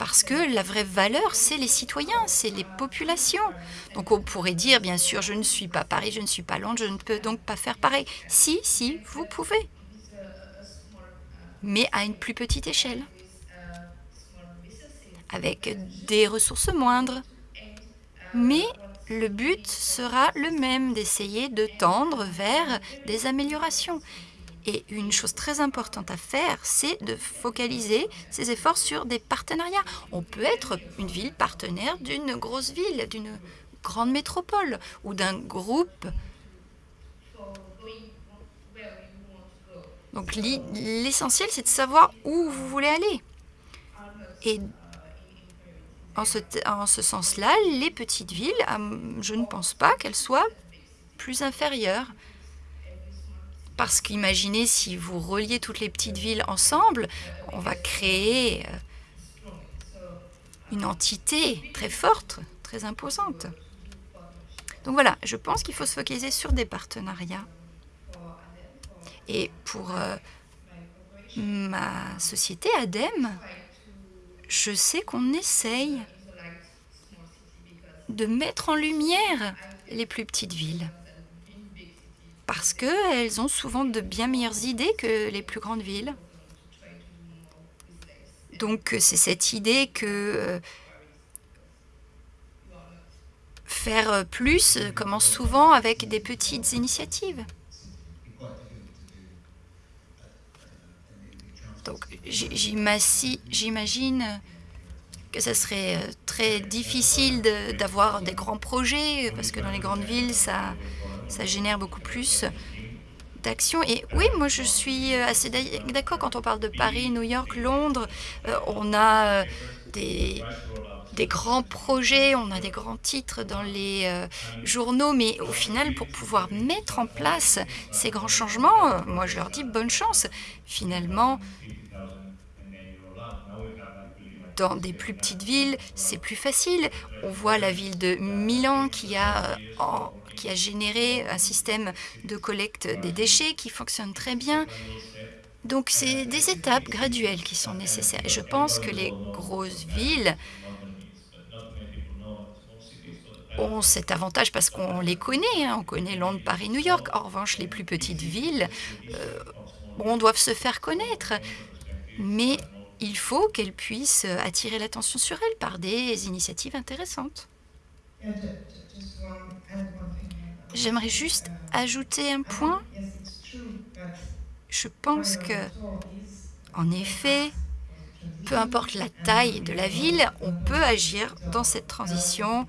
B: Parce que la vraie valeur, c'est les citoyens, c'est les populations. Donc on pourrait dire bien sûr: «Je ne suis pas Paris, je ne suis pas Londres, je ne peux donc pas faire pareil». Si, si, vous pouvez. Mais à une plus petite échelle. Avec des ressources moindres. Mais le but sera le même, d'essayer de tendre vers des améliorations et une chose très importante à faire, c'est de focaliser ses efforts sur des partenariats. On peut être une ville partenaire d'une grosse ville, d'une grande métropole ou d'un groupe. Donc l'essentiel, c'est de savoir où vous voulez aller et en ce sens-là, les petites villes, hem, je ne pense pas qu'elles soient plus inférieures. Parce qu'imaginez si vous reliez toutes les petites villes ensemble, on va créer, heu une entité très forte, très imposante. Donc voilà, je pense qu'il faut se focaliser sur des partenariats. Et pour, heu, ma société ADEME, je sais qu'on essaye de mettre en lumière les plus petites villes. Parce qu'elles ont souvent de bien meilleures idées que les plus grandes villes. Donc c'est cette idée que, heu faire plus commence souvent avec des petites initiatives. Donc j'imagine que ça serait, très difficile d'avoir des grands projets, parce que dans les grandes villes, ça ça génère beaucoup plus d'actions et oui, moi je suis, assez d'ac d'accord quand on parle de Paris, New York, Londres, heu, on a, heu, des grands projets, on a des grands titres dans les, heu, journaux, mais au final, pour pouvoir mettre en place ces grands changements, moi je leur dis: «Bonne chance». Finalement dans des plus petites villes, c'est plus facile. On voit la ville de Milan qui a, en qui a généré un système de collecte des déchets qui fonctionne très bien. Donc, c'est des étapes graduelles qui sont nécessaires. je pense que les grosses villes ont cet avantage parce qu'on les connaît. Hein. On connaît Londres, Paris, New York. En revanche, les plus petites villes, euh, on doivent se faire connaître. Mais il faut qu'elles puissent attirer l'attention sur elles par des initiatives intéressantes. J'aimerais juste ajouter un point. Je pense que, en effet, peu importe la taille de la ville, on peut agir dans cette transition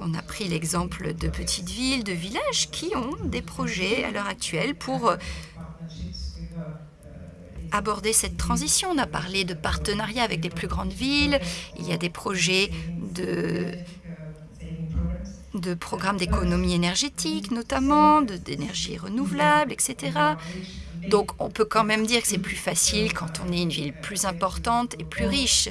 B: on a pris l'exemple de petites villes, de villages qui ont des projets à l'heure actuelle pour euh, aborder cette transition. On a parlé de partenariats avec des plus grandes villes, il y a des projets de, de programmes d'économie énergétique notamment, d'énergie renouvelable, etc. Donc on peut quand même dire que c'est plus facile quand on est une ville plus importante et plus riche.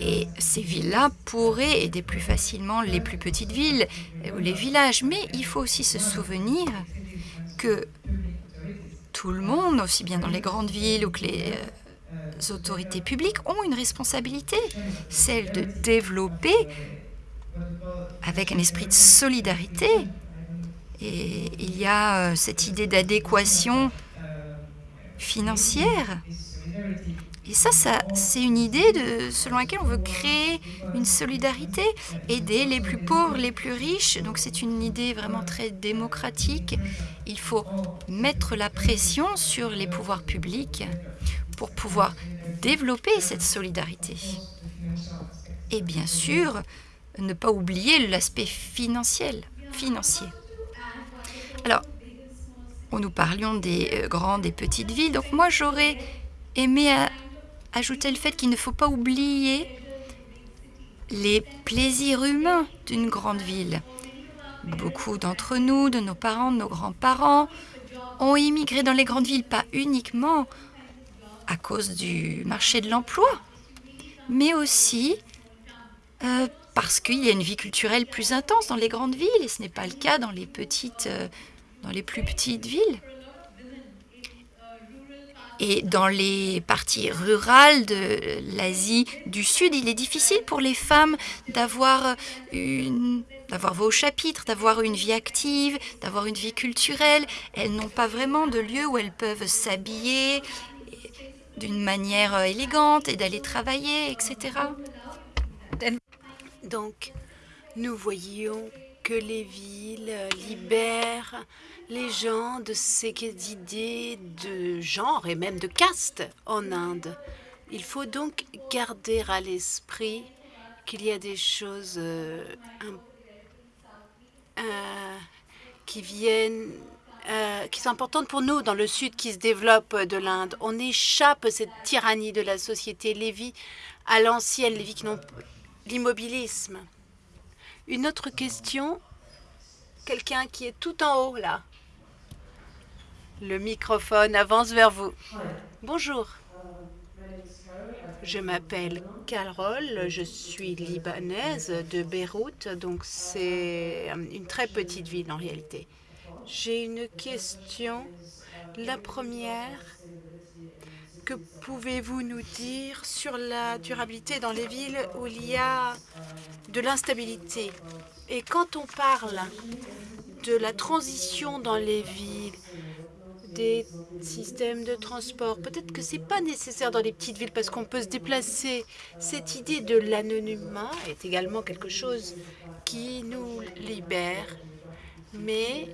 B: Et ces villes-là pourraient aider plus facilement les plus petites villes ou les villages. Mais il faut aussi se souvenir que tout le monde, aussi bien dans les grandes villes ou que les euh, autorités publiques, ont une responsabilité, celle de développer avec un esprit de solidarité. Et il y a euh, cette idée d'adéquation financière et ça, ça c'est une idée selon laquelle on veut créer une solidarité, aider les plus pauvres, les plus riches. Donc c'est une idée vraiment très démocratique. Il faut mettre la pression sur les pouvoirs publics pour pouvoir développer cette solidarité. Et bien sûr, ne pas oublier l'aspect financier. Alors, nous parlions des euh, grandes et petites villes. Donc moi, j'aurais aimé ajouter le fait qu'il ne faut pas oublier les plaisirs humains d'une grande ville. Beaucoup d'entre nous, de nos parents, de nos grands-parents, ont immigré dans les grandes villes, pas uniquement à cause du marché de l'emploi, mais aussi euh, parce qu'il y a une vie culturelle plus intense dans les grandes villes, et ce n'est pas le cas dans les, petites, euh, dans les plus petites villes. Et dans les parties rurales de l'Asie du Sud, il est difficile pour les femmes d'avoir une d'avoir vos chapitres, d'avoir une vie active, d'avoir une vie culturelle. Elles n'ont pas vraiment de lieu où elles peuvent s'habiller d'une manière élégante et d'aller travailler, etc.
A: Donc, nous voyons que les villes libèrent les gens de ces idées de genre et même de caste en Inde. Il faut donc garder à l'esprit qu'il y a des choses euh, euh, qui viennent, euh, qui sont importantes pour nous dans le sud qui se développe de l'Inde. On échappe à cette tyrannie de la société, les vies à l'ancienne, les vies qui n'ont l'immobilisme. Une autre question, quelqu'un qui est tout en haut là. Le microphone avance vers vous. Bonjour. Je m'appelle Carole, je suis libanaise de Beyrouth, donc c'est une très petite ville en réalité. J'ai une question. La première, que pouvez-vous nous dire sur la durabilité dans les villes où il y a de l'instabilité? Et quand on parle de la transition dans les villes, des systèmes de transport. Peut-être que ce n'est pas nécessaire dans les petites villes parce qu'on peut se déplacer. Cette idée de l'anonymat est également quelque chose qui nous libère, mais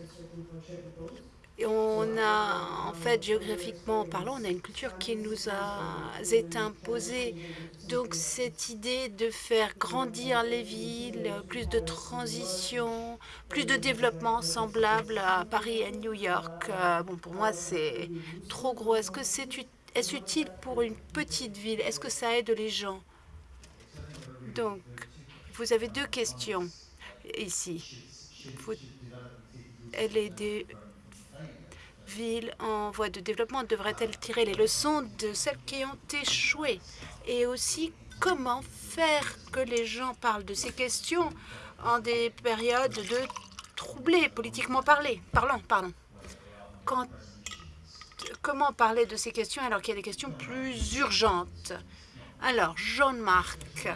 A: on a, en fait, géographiquement parlant, on a une culture qui nous a été imposée. Donc, cette idée de faire grandir les villes, plus de transition, plus de développement semblable à Paris et New York, euh, bon, pour moi, c'est trop gros. Est-ce que c'est est utile pour une petite ville? Est-ce que ça aide les gens? Donc, vous avez deux questions ici. elle est des villes en voie de développement devraient-elles tirer les leçons de celles qui ont échoué Et aussi, comment faire que les gens parlent de ces questions en des périodes de troublées, politiquement parlé, parlant. Pardon. Comment parler de ces questions alors qu'il y a des questions plus urgentes? Alors, Jean-Marc,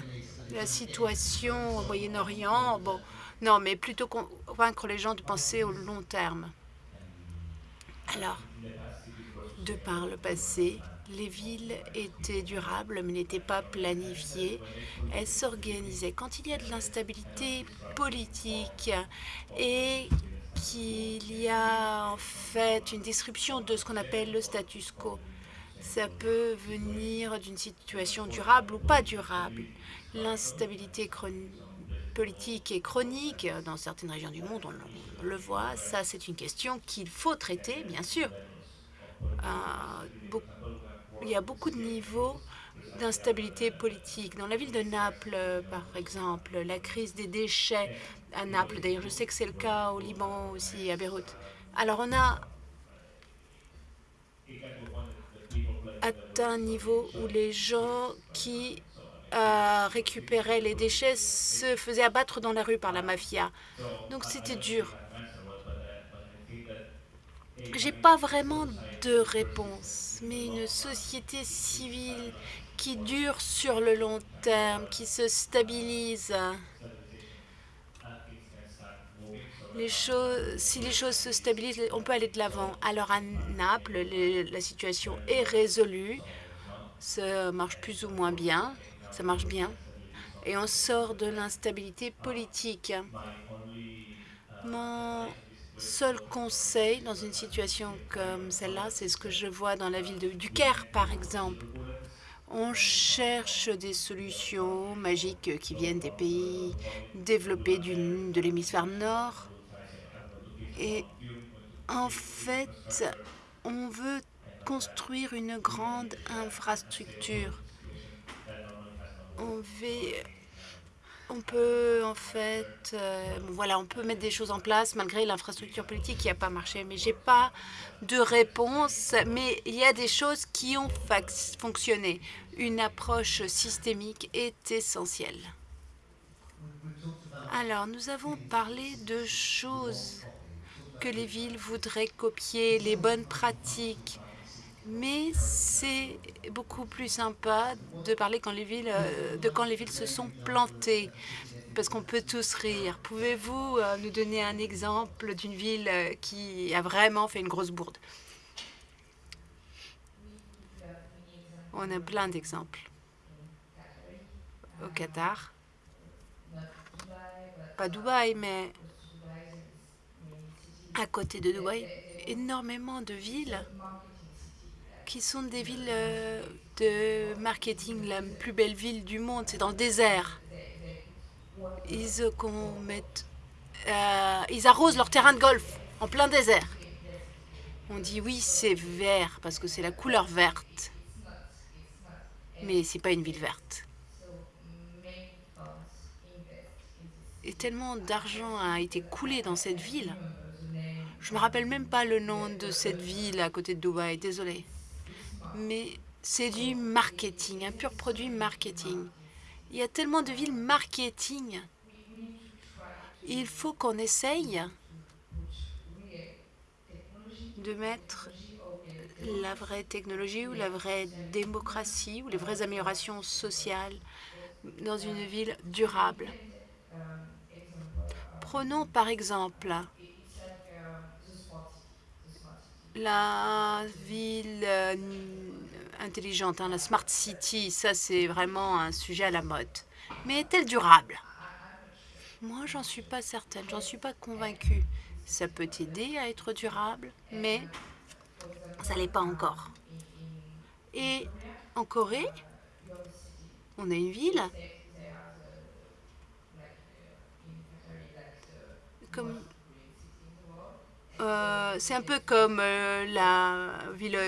A: la situation au Moyen-Orient, bon, non, mais plutôt convaincre les gens de penser au long terme. Alors, de par le passé, les villes étaient durables mais n'étaient pas planifiées. Elles s'organisaient. Quand il y a de l'instabilité politique et qu'il y a en fait une disruption de ce qu'on appelle le status quo, ça peut venir d'une situation durable ou pas durable. L'instabilité politique et chronique dans certaines régions du monde, on le voit, ça c'est une question qu'il faut traiter, bien sûr. Euh, il y a beaucoup de niveaux d'instabilité politique. Dans la ville de Naples, par exemple, la crise des déchets à Naples, d'ailleurs je sais que c'est le cas au Liban aussi, à Beyrouth. Alors on a atteint un niveau où les gens qui euh, les déchets se faisaient abattre dans la rue par la mafia. Donc c'était dur. J'ai pas vraiment de réponse, mais une société civile qui dure sur le long terme, qui se stabilise. Si les choses se stabilisent, on peut aller de l'avant. Alors à Naples, la situation est résolue. Ça marche plus ou moins bien. Ça marche bien. Et on sort de l'instabilité politique. Mon seul conseil dans une situation comme celle-là, c'est ce que je vois dans la ville de, du Caire, par exemple. On cherche des solutions magiques qui viennent des pays développés de l'hémisphère nord. Et en fait, on veut construire une grande infrastructure. On peut en fait, euh, voilà, on peut mettre des choses en place malgré l'infrastructure politique qui n'a pas marché. Mais j'ai pas de réponse. Mais il y a des choses qui ont fonctionné. Une approche systémique est essentielle. Alors, nous avons parlé de choses que les villes voudraient copier, les bonnes pratiques. Mais c'est beaucoup plus sympa de parler quand les villes, euh, de quand les villes se sont plantées, parce qu'on peut tous rire. Pouvez-vous euh, nous donner un exemple d'une ville euh, qui a vraiment fait une grosse bourde? On a plein d'exemples. Au Qatar, pas Dubaï, mais à côté de Dubaï, énormément de villes qui sont des villes euh, de marketing. La plus belle ville du monde, c'est dans le désert. Ils, euh, euh, ils arrosent leur terrain de golf en plein désert. On dit oui, c'est vert parce que c'est la couleur verte. Mais c'est pas une ville verte. Et tellement d'argent a été coulé dans cette ville. Je me rappelle même pas le nom de cette ville à côté de Dubaï, désolé mais c'est du marketing, un pur produit marketing. Il y a tellement de villes marketing. Il faut qu'on essaye de mettre la vraie technologie ou la vraie démocratie ou les vraies améliorations sociales dans une ville durable. Prenons par exemple la ville euh, intelligente, hein, la smart city, ça c'est vraiment un sujet à la mode. Mais est-elle durable? Moi, j'en suis pas certaine, j'en suis pas convaincue. Ça peut aider à être durable, mais ça l'est pas encore. Et en Corée, on a une ville euh, c'est un peu comme euh, la ville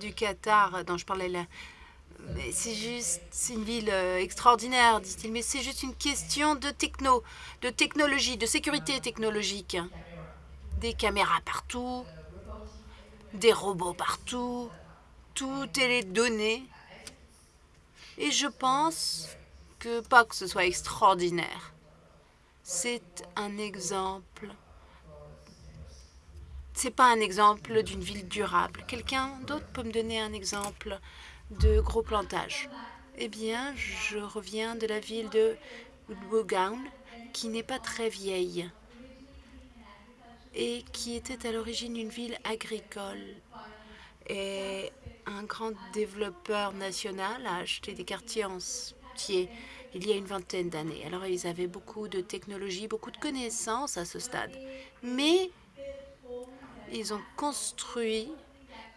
A: du Qatar dont je parlais là. C'est juste, une ville euh, extraordinaire, disent-ils, mais c'est juste une question de techno, de technologie, de sécurité technologique. Des caméras partout, des robots partout, tout est les données. Et je pense que pas que ce soit extraordinaire. c'est un exemple. C'est pas un exemple d'une ville durable. Quelqu'un d'autre peut me donner un exemple de gros plantage Eh bien, je reviens de la ville de Woodgown, qui n'est pas très vieille et qui était à l'origine une ville agricole. Et un grand développeur national a acheté des quartiers entiers il y a une vingtaine d'années. Alors, ils avaient beaucoup de technologie, beaucoup de connaissances à ce stade. Mais ils ont construit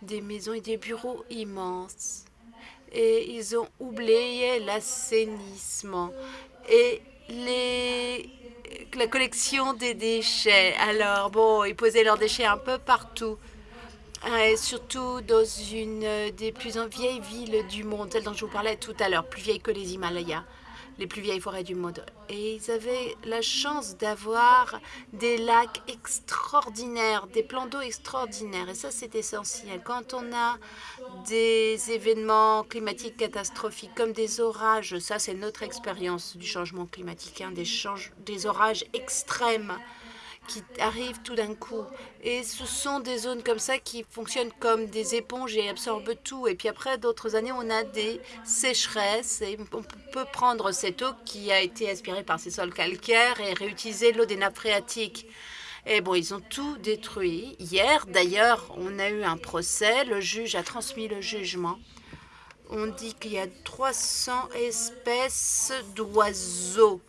A: des maisons et des bureaux immenses. Et ils ont oublié l'assainissement et les, la collection des déchets. Alors, bon, ils posaient leurs déchets un peu partout. Et surtout dans une des plus vieilles villes du monde, celle dont je vous parlais tout à l'heure, plus vieille que les Himalayas les plus vieilles forêts du monde. Et ils avaient la chance d'avoir des lacs extraordinaires, des plans d'eau extraordinaires. Et ça, c'est essentiel. Quand on a des événements climatiques catastrophiques comme des orages, ça, c'est notre expérience du changement climatique, hein, des, des orages extrêmes qui arrivent tout d'un coup. Et ce sont des zones comme ça qui fonctionnent comme des éponges et absorbent tout. Et puis après, d'autres années, on a des sécheresses. Et on peut prendre cette eau qui a été aspirée par ces sols calcaires et réutiliser l'eau des nappes phréatiques. Et bon, ils ont tout détruit. Hier, d'ailleurs, on a eu un procès. Le juge a transmis le jugement. On dit qu'il y a 300 espèces d'oiseaux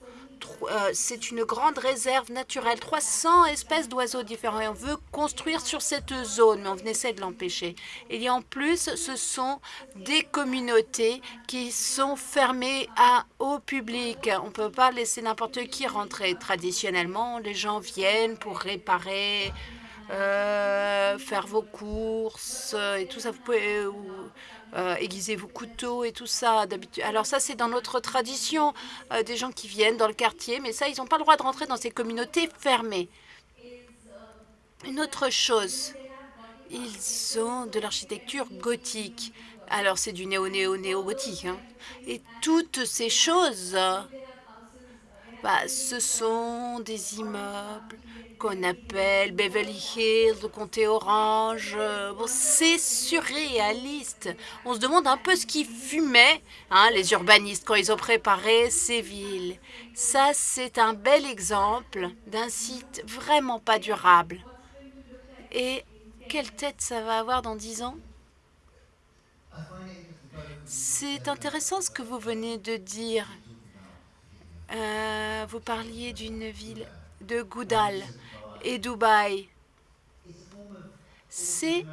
A: c'est une grande réserve naturelle, 300 espèces d'oiseaux différents. Et on veut construire sur cette zone, mais on essaie de l'empêcher. Et en plus, ce sont des communautés qui sont fermées au public. On ne peut pas laisser n'importe qui rentrer. Traditionnellement, les gens viennent pour réparer, euh, faire vos courses et tout ça. Vous pouvez, euh, aiguiser vos couteaux et tout ça. Alors ça, c'est dans notre tradition, euh, des gens qui viennent dans le quartier, mais ça, ils n'ont pas le droit de rentrer dans ces communautés fermées. Une autre chose, ils ont de l'architecture gothique. Alors, c'est du néo-néo-néo-gothique. Hein. Et toutes ces choses, bah, ce sont des immeubles qu'on appelle Beverly Hills, le comté orange. Bon, c'est surréaliste. On se demande un peu ce qu'ils fumaient, hein, les urbanistes, quand ils ont préparé ces villes. Ça, c'est un bel exemple d'un site vraiment pas durable. Et quelle tête ça va avoir dans dix ans? C'est intéressant ce que vous venez de dire. Euh, vous parliez d'une ville de Goudal et Dubaï. C'est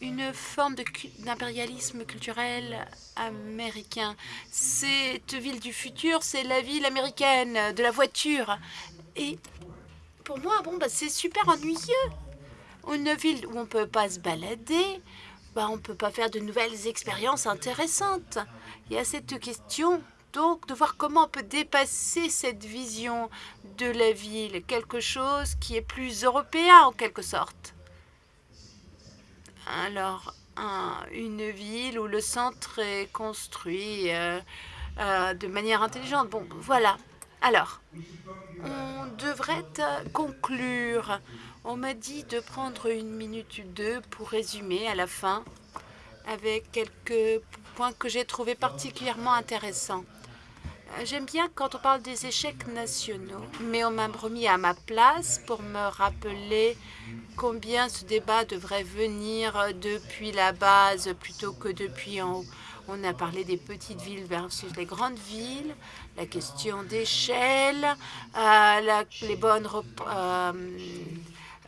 A: une forme d'impérialisme culturel américain. Cette ville du futur, c'est la ville américaine de la voiture. Et pour moi, bon, bah, c'est super ennuyeux. Une ville où on ne peut pas se balader, bah, on ne peut pas faire de nouvelles expériences intéressantes. Il y a cette question donc de voir comment on peut dépasser cette vision de la ville, quelque chose qui est plus européen en quelque sorte. Alors, une ville où le centre est construit euh, euh, de manière intelligente. Bon, voilà. Alors, on devrait conclure. On m'a dit de prendre une minute ou deux pour résumer à la fin avec quelques points que j'ai trouvés particulièrement intéressants. J'aime bien quand on parle des échecs nationaux, mais on m'a remis à ma place pour me rappeler combien ce débat devrait venir depuis la base plutôt que depuis en haut. On a parlé des petites villes versus les grandes villes, la question d'échelle, euh, les bonnes euh,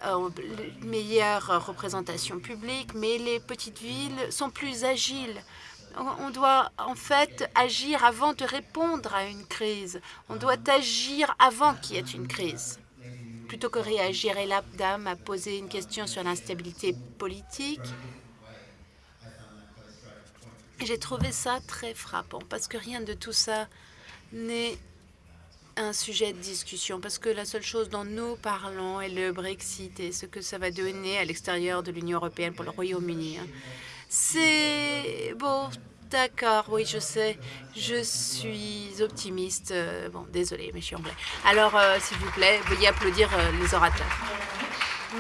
A: euh, meilleures représentations publiques, mais les petites villes sont plus agiles on doit en fait agir avant de répondre à une crise. On doit agir avant qu'il y ait une crise, plutôt que réagir. Et la dame a posé une question sur l'instabilité politique. J'ai trouvé ça très frappant, parce que rien de tout ça n'est un sujet de discussion, parce que la seule chose dont nous parlons est le Brexit et ce que ça va donner à l'extérieur de l'Union européenne pour le Royaume-Uni. Hein. C'est bon, D'accord, oui, je sais. Je suis optimiste. Euh, bon, désolé, mais je suis anglais. Alors, euh, s'il vous plaît, veuillez applaudir euh, les orateurs.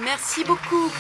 A: Merci beaucoup.